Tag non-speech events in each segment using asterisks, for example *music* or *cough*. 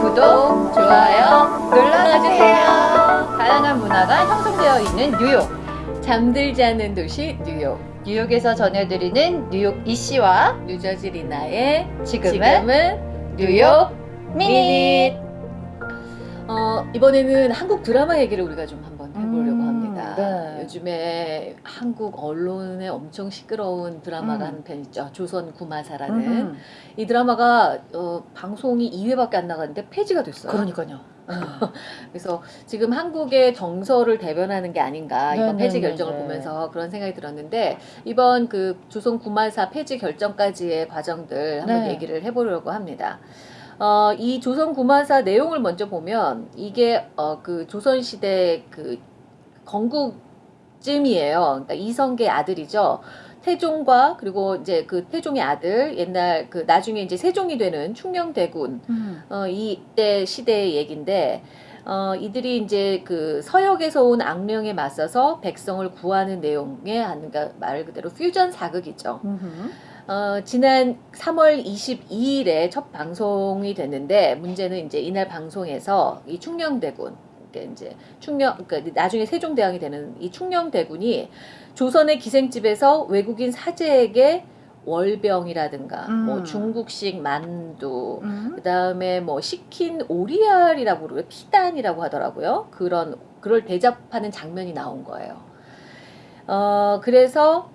구독, 좋아요 눌러주세요. 다양한 문화가 형성되어 있는 뉴욕. 잠들지 않는 도시 뉴욕. 뉴욕에서 전해드리는 뉴욕 이씨와 뉴저지 리나의 지금은, 지금은 뉴욕 미닛. 어, 이번에는 한국 드라마 얘기를 우리가 좀 한번 해보려고 음, 합니다. 네. 요즘에 한국 언론에 엄청 시끄러운 드라마가 음. 한편 있죠. 조선 구마사라는. 음, 이 드라마가 어, 방송이 2회밖에 안 나갔는데 폐지가 됐어요. 그러니까요. *laughs* 그래서 지금 한국의 정서를 대변하는 게 아닌가 이번 네, 폐지 네, 결정을 네, 네. 보면서 그런 생각이 들었는데 이번 그 조선 구마사 폐지 결정까지의 과정들 한번 네. 얘기를 해보려고 합니다. 어, 이 조선 구마사 내용을 먼저 보면 이게 어, 그 조선 시대 그 건국 쯤이에요. 그러니까 이성계 아들이죠. 태종과 그리고 이제 그 태종의 아들 옛날 그 나중에 이제 세종이 되는 충녕대군 음. 어, 이때 시대의 얘긴데 어, 이들이 이제 그 서역에서 온 악령에 맞서서 백성을 구하는 내용의 한- 그러니까 말 그대로 퓨전 사극이죠. 음흠. 어, 지난 3월 22일에 첫 방송이 됐는데 문제는 이제 이날 방송에서 이 충녕대군 그러니까 이제 충녕 그러니까 나중에 세종대왕이 되는 이 충녕대군이 조선의 기생집에서 외국인 사제에게 월병이라든가 음. 뭐 중국식 만두 음. 그다음에 뭐 시킨 오리알이라고 그러고 피단이라고 하더라고요. 그런 그걸 대접하는 장면이 나온 거예요. 어 그래서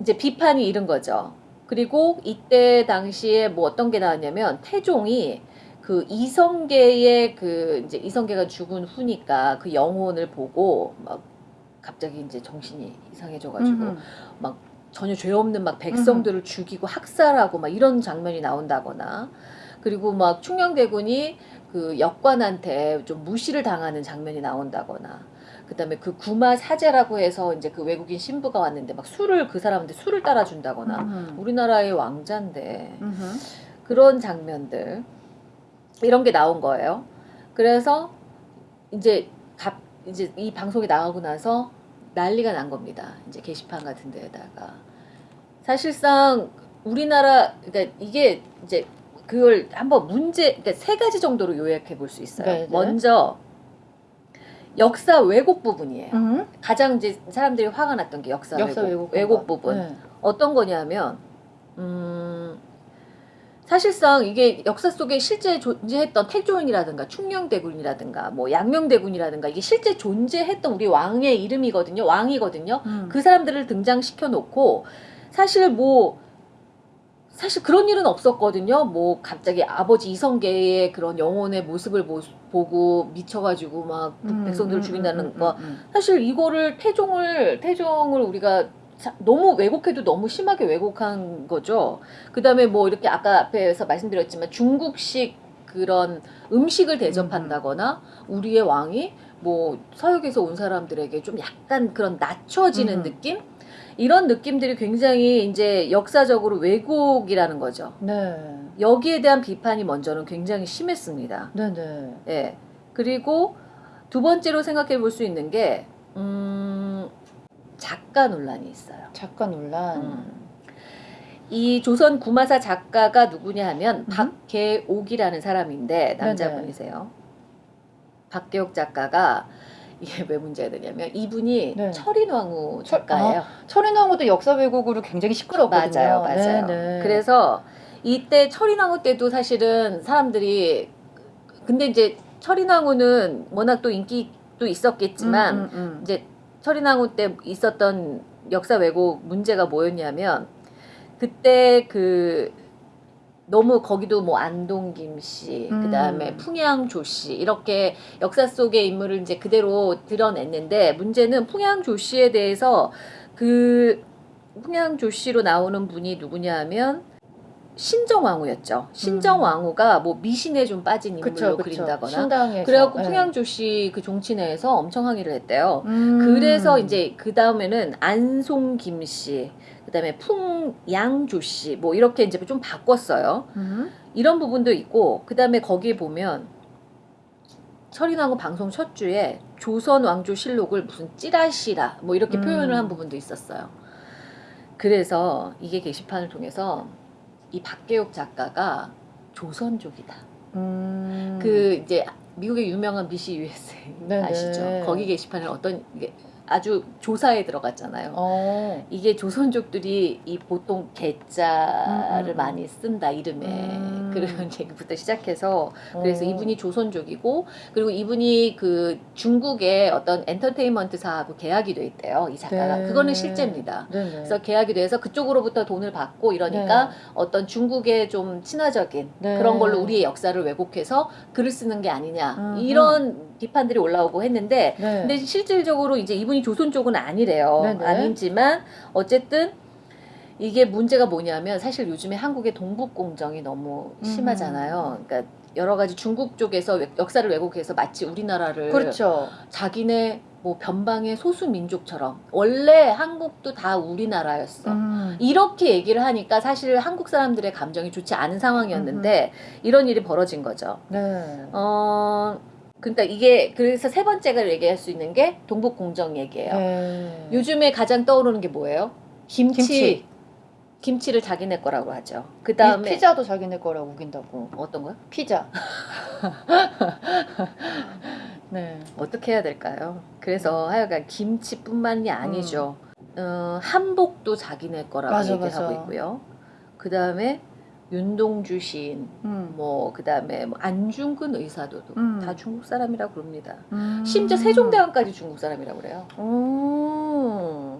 이제 비판이 이른 거죠. 그리고 이때 당시에 뭐 어떤 게 나왔냐면 태종이 그 이성계의 그 이제 이성계가 죽은 후니까 그 영혼을 보고 막 갑자기 이제 정신이 이상해져가지고 음흠. 전혀 죄 없는 막 백성들을 죽이고 학살하고 막 이런 장면이 나온다거나 그리고 막 충녕대군이 그 역관한테 좀 무시를 당하는 장면이 나온다거나 그다음에 그 구마 사제라고 해서 이제 그 외국인 신부가 왔는데 막 술을 그 사람한테 술을 따라준다거나 음흠. 우리나라의 왕자인데 음흠. 그런 장면들 이런 게 나온 거예요. 그래서 이제 갑 이제 이 방송이 나가고 나서 난리가 난 겁니다. 이제 게시판 같은 데에다가 사실상 우리나라 그러니까 이게 이제 그걸 한번 문제 그러니까 세 가지 정도로 요약해 볼 수 있어요. 네, 네. 먼저 역사 왜곡 부분이에요. 음. 가장 이제 사람들이 화가 났던 게 역사, 역사 왜곡, 왜곡, 왜곡 부분. 네. 어떤 거냐면 음 사실상 이게 역사 속에 실제 존재했던 태종이라든가 충녕대군이라든가 뭐 양명대군이라든가 이게 실제 존재했던 우리 왕의 이름이거든요 왕이거든요 음. 그 사람들을 등장시켜 놓고 사실 뭐 사실 그런 일은 없었거든요 뭐 갑자기 아버지 이성계의 그런 영혼의 모습을 보, 보고 미쳐가지고 막 음, 백성들을 음, 죽인다는 음, 음, 거 음. 사실 이거를 태종을 태종을 우리가 자- 너무 왜곡해도 너무 심하게 왜곡한 거죠. 그 다음에 뭐 이렇게 아까 앞에서 말씀드렸지만 중국식 그런 음식을 대접한다거나 우리의 왕이 뭐 서역에서 온 사람들에게 좀 약간 그런 낮춰지는 음. 느낌 이런 느낌들이 굉장히 이제 역사적으로 왜곡이라는 거죠. 네. 여기에 대한 비판이 먼저는 굉장히 심했습니다. 네네. 예. 그리고 두 번째로 생각해 볼 수 있는 게, 음, 작가 논란이 있어요. 작가 논란. 음. 이 조선 구마사 작가가 누구냐 하면 음. 박계옥이라는 사람인데 남자분이세요. 박계옥 작가가 이게 왜 문제가 되냐면 이분이 네. 철인왕후 철- 작가예요. 철인왕후도 역사 왜곡으로 굉장히 시끄럽거든요. 맞아요, 맞아요. 네네. 그래서 이때 철인왕후 때도 사실은 사람들이 근데 이제 철인왕후는 워낙 또 인기도 있었겠지만 음, 음, 음. 이제 철인왕후 때 있었던 역사 왜곡 문제가 뭐였냐면 그때 그 너무 거기도 뭐 안동김 씨, 음. 그다음에 풍양조 씨 이렇게 역사 속의 인물을 이제 그대로 드러냈는데 문제는 풍양조 씨에 대해서 그 풍양조 씨로 나오는 분이 누구냐 하면 신정왕후였죠. 신정왕후가 뭐 미신에 좀 빠진 인물로 그쵸, 그쵸. 그린다거나 신당에서. 그래갖고 네. 풍양조 씨 그 종친회에서 엄청 항의를 했대요. 음. 그래서 이제 그 다음에는 안송김 씨, 그 다음에 풍양조 씨, 뭐 이렇게 이제 좀 바꿨어요. 음. 이런 부분도 있고, 그 다음에 거기에 보면 철인왕후 방송 첫 주에 조선 왕조 실록을 무슨 찌라시라 뭐 이렇게 음. 표현을 한 부분도 있었어요. 그래서 이게 게시판을 통해서 이 박계옥 작가가 조선족이다. 음. 그 이제 미국의 유명한 BC USA 네네. 아시죠? 거기 게시판에 어떤 이게 아주 조사에 들어갔잖아요. 어. 이게 조선족들이 이 보통 개자를 음, 음. 많이 쓴다 이름에 음. 그런 얘기부터 시작해서 그래서 어. 이분이 조선족이고 그리고 이분이 그 중국의 어떤 엔터테인먼트사하고 계약이 돼 있대요 이 작가가 네. 그거는 실제입니다. 네네. 그래서 계약이 돼서 그쪽으로부터 돈을 받고 이러니까 어떤 중국의 좀 친화적인 네. 그런 걸로 우리의 역사를 왜곡해서 글을 쓰는 게 아니냐 음흠. 이런 비판들이 올라오고 했는데 네. 근데 실질적으로 이제 이분이 조선 쪽은 아니래요. 네네. 아니지만 어쨌든 이게 문제가 뭐냐면 사실 요즘에 한국의 동북 공정이 너무 음. 심하잖아요. 그러니까 여러 가지 중국 쪽에서 외- 역사를 왜곡해서 마치 우리나라를 그렇죠. 자기네 뭐 변방의 소수 민족처럼 원래 한국도 다 우리나라였어. 음. 이렇게 얘기를 하니까 사실 한국 사람들의 감정이 좋지 않은 상황이었는데 이런 일이 벌어진 거죠. 네. 어, 그러니까 이게 그래서 세 번째가 얘기할 수 있는 게 동북 공정 얘기예요. 네. 요즘에 가장 떠오르는 게 뭐예요? 김치. 김치. 김치. 를 자기네 거라고 하죠. 그이 다음에 피자도 자기네 거라고 우긴다고. 어떤 거요? 피자. *laughs* 네. 어떻게 해야 될까요? 그래서 하여간 김치뿐만이 아니죠. 어, 한복도 자기네 거라고 맞아, 얘기를 맞아. 하고 있고요. 그 다음에 윤동주 시인, 음. 뭐 그 다음에 뭐 안중근 의사도 음. 다 중국 사람이라고 그럽니다. 음. 심지어 세종대왕까지 중국 사람이라고 그래요. 오.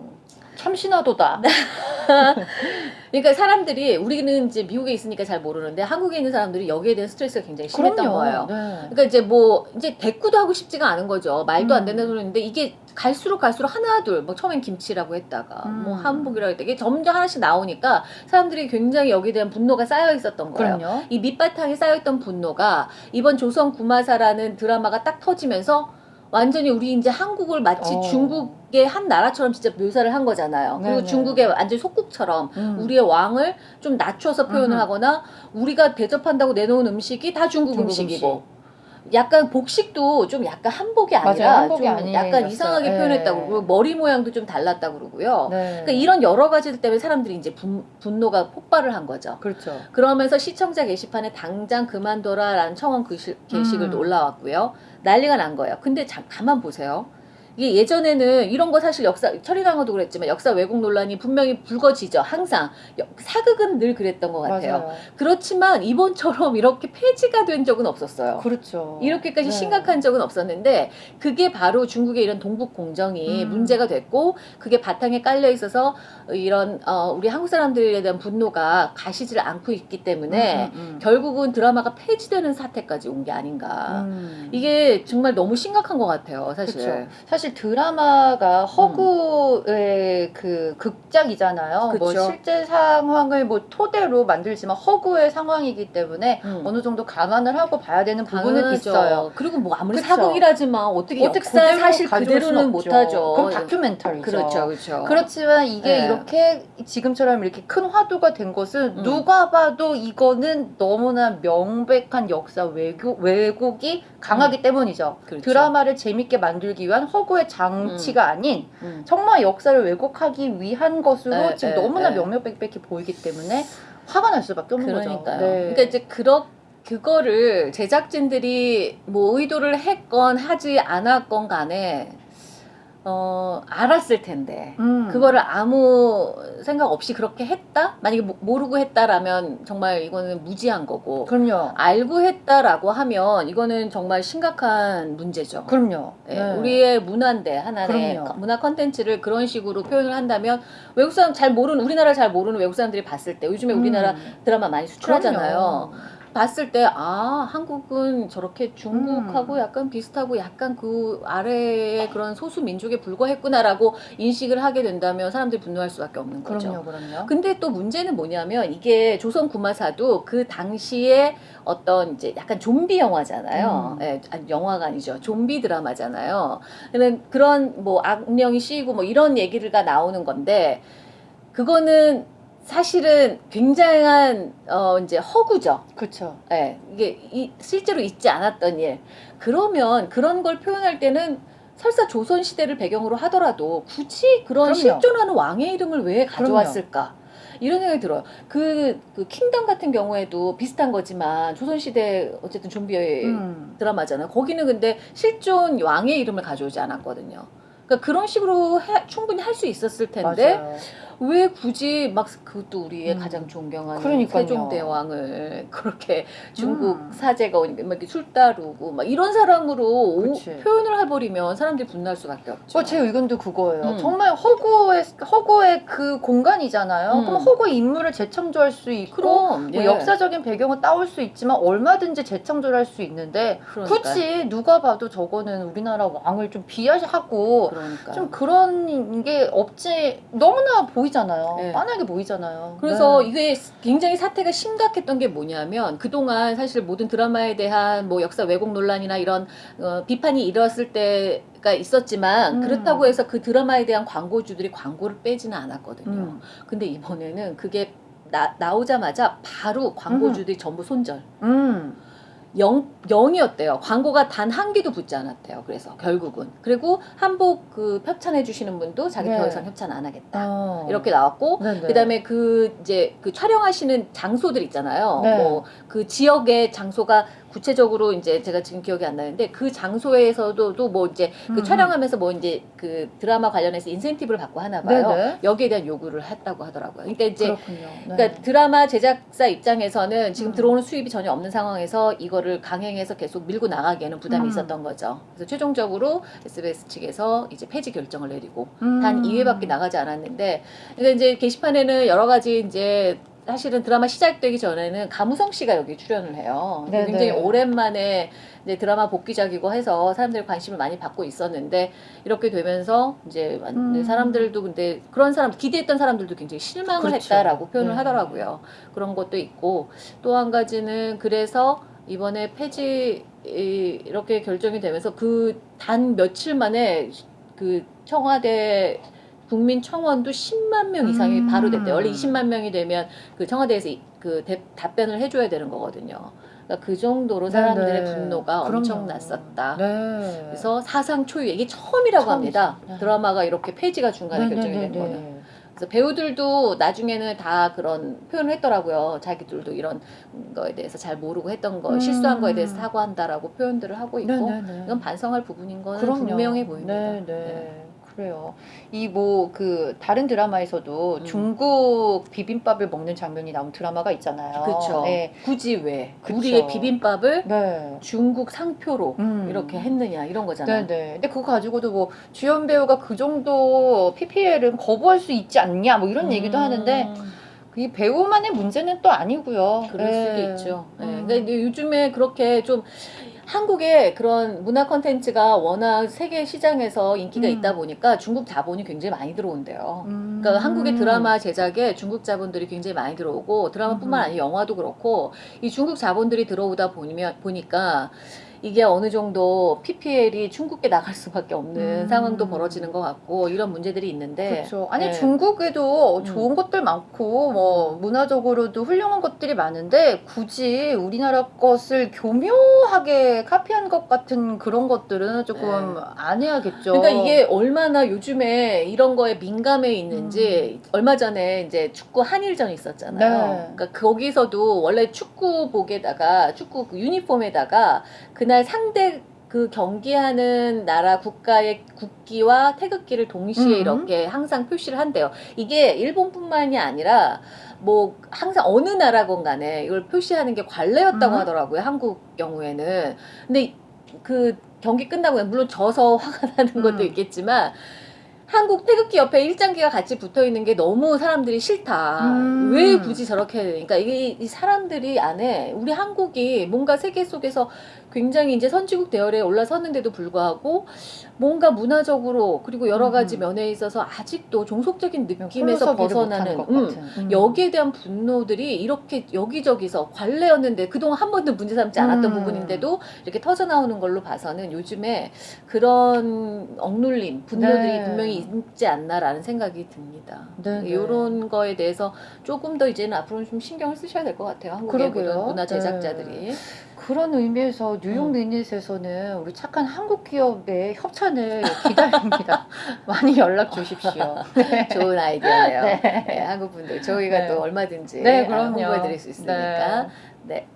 참신하도다. *laughs* 그러니까 사람들이 우리는 이제 미국에 있으니까 잘 모르는데 한국에 있는 사람들이 여기에 대한 스트레스가 굉장히 심했던 거예요. 네. 그러니까 이제 뭐 이제 대꾸도 하고 싶지가 않은 거죠. 말도 안 음. 되는 소리인데 이게 갈수록 갈수록 하나 둘뭐 처음엔 김치라고 했다가 음. 뭐 한복이라고 했다가 이게 점점 하나씩 나오니까 사람들이 굉장히 여기에 대한 분노가 쌓여 있었던 거예요. 그럼요. 이 밑바탕에 쌓여 있던 분노가 이번 조선 구마사라는 드라마가 딱 터지면서 완전히 우리 이제 한국을 마치 어. 중국의 한 나라처럼 진짜 묘사를 한 거잖아요. 그리고 네네. 중국의 완전 속국처럼 음. 우리의 왕을 좀 낮춰서 표현을 음흠. 하거나 우리가 대접한다고 내놓은 음식이 다 중국, 중국 음식이고 약간 복식도 좀 약간 한복이 아니라 맞아요. 한복이 좀. 약간 이상하게 네. 표현했다고 그러고 머리 모양도 좀 달랐다고 그러고요. 네. 그러니까 이런 여러 가지들 때문에 사람들이 이제 분, 분노가 폭발을 한 거죠. 그렇죠. 그러면서 시청자 게시판에 당장 그만둬라라는 청원 글씨- 게시글도 음. 올라왔고요. 난리가 난 거예요. 근데 자, 가만 보세요. 이게 예전에는 이런 거 사실 역사 철이강호도 그랬지만 역사 왜곡 논란이 분명히 불거지죠. 항상 여- 사극은 늘 그랬던 것 같아요. 맞아요. 그렇지만 이번처럼 이렇게 폐지가 된 적은 없었어요. 그렇죠. 이렇게까지 네. 심각한 적은 없었는데 그게 바로 중국의 이런 동북 공정이 음. 문제가 됐고 그게 바탕에 깔려 있어서 이런 어, 우리 한국 사람들에 대한 분노가 가시질 않고 있기 때문에 음, 음, 음. 결국은 드라마가 폐지되는 사태까지 온 게 아닌가. 음. 이게 정말 너무 심각한 것 같아요, 사실. 그쵸. 사실 드라마가 허구의 그 극작이잖아요. 뭐 그쵸. 실제 상황을 뭐 토대로 만들지만 허구의 상황이기 때문에 음. 어느 정도 감안을 하고 봐야 되는 부분은 당연하죠. 있어요. 그리고 뭐 아무리 그쵸. 사극이라지만 어떻게 어떻게 역사 사실 그대로는. 못하죠. 그럼 다큐멘터리죠. 그렇죠, 그렇죠. 그렇지만 이게 네. 이렇게 지금처럼 이렇게 큰 화두가 된 것은 음. 누가 봐도 이거는 너무나 명백한 역사 왜곡, 왜곡이 강하기 때문이죠. 그렇죠. 드라마를 재밌게 만들기 위한 허구 의 장치가 아닌 음. 정말 역사를 왜곡하기 위한 것으로 네, 지금 네, 너무나 네. 명명백백히 보이기 때문에 화가 날 수밖에 없는 그러니까요. 거죠. 네. 그러니까 이제 그렇 그거를 제작진들이 뭐 의도를 했건 하지 않았건 간에 어 알았을 텐데 음. 그거를 아무 생각 없이 그렇게 했다? 만약에 모- 모르고 했다라면 정말 이거는 무지한 거고 그럼요. 알고 했다라고 하면 이거는 정말 심각한 문제죠. 그럼요. 예, 네. 우리의 문화인데 하나의 그럼요. 컨- 문화 컨텐츠를 그런 식으로 표현을 한다면 외국 사람 잘 모르는 우리나라 잘 모르는 외국 사람들이 봤을 때 요즘에 우리나라 음. 드라마 많이 수출하잖아요. 그럼요. 봤을 때 아 한국은 저렇게 중국하고 음. 약간 비슷하고 약간 그 아래의 그런 소수 민족에 불과했구나라고 인식을 하게 된다면 사람들이 분노할 수밖에 없는 거죠. 그럼요, 그럼요. 근데 또 문제는 뭐냐면 이게 조선 구마사도 그 당시에 어떤 이제 약간 좀비 영화잖아요. 음. 예, 영화가 아니죠. 좀비 드라마잖아요. 그는 그런 뭐 악령이 씌이고 뭐 이런 얘기가 나오는 건데 그거는 사실은 굉장한 어 이제 허구죠. 그렇죠. 예, 이게 이, 실제로 있지 않았던 일. 그러면 그런 걸 표현할 때는 설사 조선 시대를 배경으로 하더라도 굳이 그런 그럼요. 실존하는 왕의 이름을 왜 가져왔을까? 이런 생각이 들어요. 그, 그 킹덤 같은 경우에도 비슷한 거지만 조선시대 어쨌든 좀비 음. 드라마잖아요. 거기는 근데 실존 왕의 이름을 가져오지 않았거든요. 그러니까 그런 식으로 해- 충분히 할 수 있었을 텐데 맞아요. 왜 굳이 막 그것도 우리의 음. 가장 존경하는 그러니까요. 세종대왕을 *laughs* 그렇게 중국 음. 사제가 오니까 막 이렇게 술 따르고 막 이런 사람으로 오-. 표현을 해버리면 사람들이 분노할 수밖에 없죠. 어, 제 의견도 그거예요. 음. 정말 허구의 허구의 그 공간이잖아요. 음. 그럼 허구 인물을 재창조할 수 있고 그럼 뭐 예. 역사적인 배경을 따올 수 있지만 얼마든지 재창조를 할수 있는데 그러니까요. 굳이 누가 봐도 저거는 우리나라 왕을 좀 비하하고 그러니까 좀 그런 게 없지 너무나 보이 잖아요. 네. 뻔하게 보이잖아요. 그래서 네. 이게 굉장히 사태가 심각했던 게 뭐냐면 그동안 사실 모든 드라마에 대한 뭐 역사 왜곡 논란이나 이런 어, 비판이 일었을 때가 있었지만 음. 그렇다고 해서 그 드라마에 대한 광고주들이 광고를 빼지는 않았거든요. 음. 근데 이번에는 그게 나, 나오자마자 바로 광고주들이 전부 손절. 음. 영, 0이었대요. 광고가 단 한 개도 붙지 않았대요. 그래서 결국은. 그리고 한복 그 협찬해 주시는 분도 자기 네. 더 이상 협찬 안 하겠다. 어. 이렇게 나왔고 네 네. 그다음에 그 이제 그 촬영하시는 장소들 있잖아요. 네. 뭐그 지역의 장소가 구체적으로 이제 제가 지금 기억이 안 나는데 그 장소에서도 또뭐 이제 그 음. 촬영하면서 뭐 이제 그 드라마 관련해서 인센티브를 받고 하나 봐요. 네네. 여기에 대한 요구를 했다고 하더라고요. 그러니까 이제 그렇군요. 네. 그러니까 드라마 제작사 입장에서는 지금 음. 들어오는 수입이 전혀 없는 상황에서 이거를 강행해서 계속 밀고 나가기에는 부담이 음. 있었던 거죠. 그래서 최종적으로 SBS 측에서 이제 폐지 결정을 내리고 음. 단 2회밖에 나가지 않았는데 그러니까 이제 게시판에는 여러 가지 이제 사실은 드라마 시작되기 전에는 가무성 씨가 여기 출연을 해요. 네네. 굉장히 오랜만에 이제 드라마 복귀작이고 해서 사람들이 관심을 많이 받고 있었는데 이렇게 되면서 이제 완- 음. 사람들도 근데 그런 사람 기대했던 사람들도 굉장히 실망을 그렇죠. 했다라고 표현을 네. 하더라고요. 그런 것도 있고 또 한 가지는 그래서 이번에 폐지 이- 이렇게 결정이 되면서 그 단 며칠 만에 그 청와대 국민 청원도 10만 명 이상이 음. 바로 됐대요. 원래 20만 명이 되면 그 청와대에서 이- 그 대- 답변을 해줘야 되는 거거든요. 그러니까 그 정도로 사람들의 네네. 분노가 그럼요. 엄청났었다. 네. 그래서 사상 초유 이게 처음이라고 처음이죠. 합니다. 네. 드라마가 이렇게 폐지가 중간에 결정이 된. 거는. 그래서 배우들도 나중에는 다 그런 표현을 했더라고요. 자기들도 이런 거에 대해서 잘 모르고 했던 거, 음. 실수한 거에 대해서 사과한다라고 표현들을 하고 있고 네네네. 이건 반성할 부분인 거는 그럼요. 분명해 보입니다. 네, 네. 그래요. 이 뭐 그 다른 드라마에서도 음. 중국 비빔밥을 먹는 장면이 나온 드라마가 있잖아요. 그렇죠. 네. 굳이 왜 그쵸. 우리의 비빔밥을 네. 중국 상표로 음. 이렇게 했느냐 이런 거잖아요. 네네. 근데 그거 가지고도 뭐 주연 배우가 그 정도 PPL은 거부할 수 있지 않냐 뭐 이런 얘기도 음, 하는데 이 배우만의 문제는 또 아니고요. 그럴 네. 수도 있죠. 네. 음. 근데 요즘에 그렇게 좀 한국의 그런 문화 컨텐츠가 워낙 세계 시장에서 인기가 음. 있다 보니까 중국 자본이 굉장히 많이 들어온대요. 음. 그러니까 한국의 드라마 제작에 중국 자본들이 굉장히 많이 들어오고 드라마뿐만 음. 아니라 영화도 그렇고 이 중국 자본들이 들어오다 보니면 보니까 이게 어느 정도 PPL이 중국에 나갈 수밖에 없는 음. 상황도 벌어지는 것 같고 이런 문제들이 있는데 그렇죠. 아니 네. 중국에도 음. 좋은 것들 많고 뭐 문화적으로도 훌륭한 것들이 많은데 굳이 우리나라 것을 교묘하게 카피한 것 같은 그런 것들은 조금 네. 안 해야겠죠. 그러니까 이게 얼마나 요즘에 이런 거에 민감해 있는지 얼마 전에 이제 축구 한일전이 있었잖아요. 음. 네. 그러니까 거기서도 원래 축구복에다가 축구 그 유니폼에다가 그날 상대 그 경기하는 나라 국가의 국기와 태극기를 동시에 음. 이렇게 항상 표시를 한대요. 이게 일본뿐만이 아니라 뭐 항상 어느 나라건 간에 이걸 표시하는 게 관례였다고 음. 하더라고요. 한국 경우에는. 근데 그 경기 끝나고 물론 져서 *laughs* 화가 나는 것도 음. 있겠지만 한국 태극기 옆에 일장기가 같이 붙어 있는 게 너무 사람들이 싫다. 음. 왜 굳이 저렇게 해야 되니까 이게 이 사람들이 안에 우리 한국이 뭔가 세계 속에서 굉장히 이제 선진국 대열에 올라섰는데도 불구하고 뭔가 문화적으로 그리고 여러 가지 음. 면에 있어서 아직도 종속적인 느낌에서 벗어나는 음. 음. 여기에 대한 분노들이 이렇게 여기저기서 관례였는데 그동안 한 번도 문제 삼지 않았던 음. 부분인데도 이렇게 터져 나오는 걸로 봐서는 요즘에 그런 억눌림, 분노들이 네. 분명히 있지 않나라는 생각이 듭니다. 네, 네. 이런 거에 대해서 조금 더 이제는 앞으로는 좀 신경을 쓰셔야 될 것 같아요. 한국의. 모든 문화 네. 제작자들이. 그런 의미에서 뉴욕 음. 미닛에서는 우리 착한 한국 기업의 협찬을 기다립니다. *laughs* 많이 연락 주십시오. *laughs* 네. 좋은 아이디어네요. 네. 네, 한국 분들 저희가 네. 또 얼마든지 네, 아, 그럼요. 홍보해드릴 수 있으니까. 네.